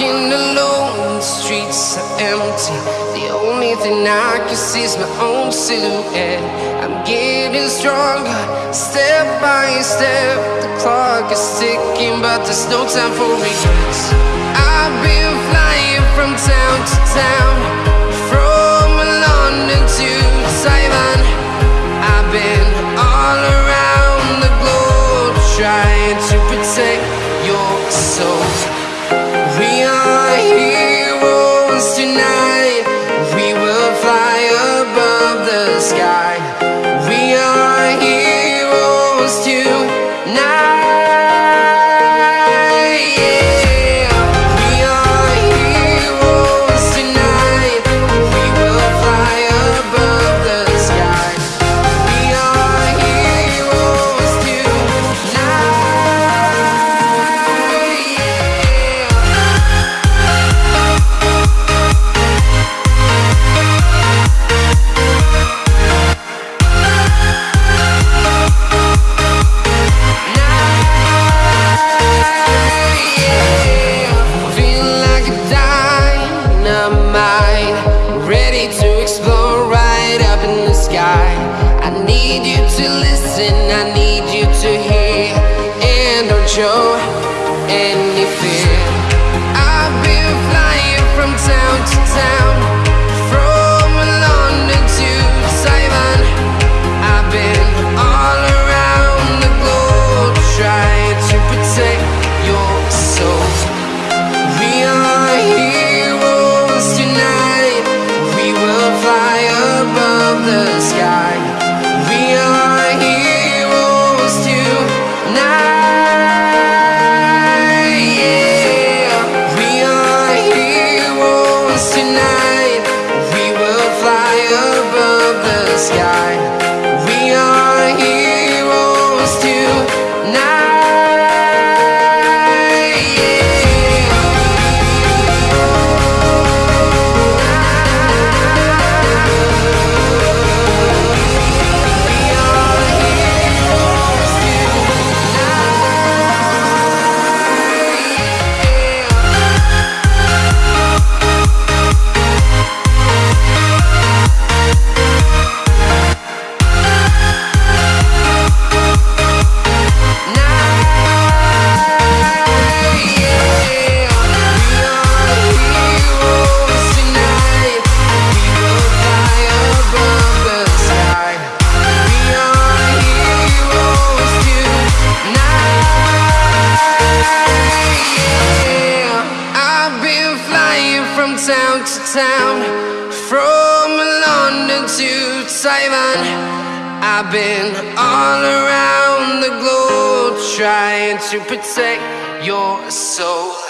Walking alone, the streets are empty. The only thing I can see is my own silhouette. I'm getting stronger, step by step. The clock is ticking, but there's no time for regrets. I've been flying from town to town. show and town to town, from London to Taiwan. I've been all around the globe trying to protect your soul.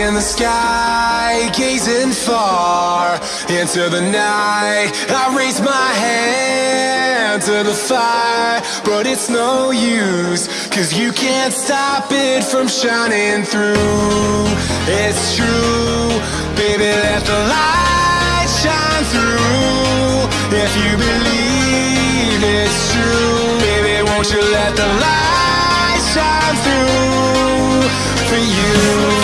In the sky, gazing far into the night. I raise my hand to the fire, but it's no use, cause you can't stop it from shining through. It's true, baby, let the light shine through. If you believe it's true, baby, won't you let the light shine through for you?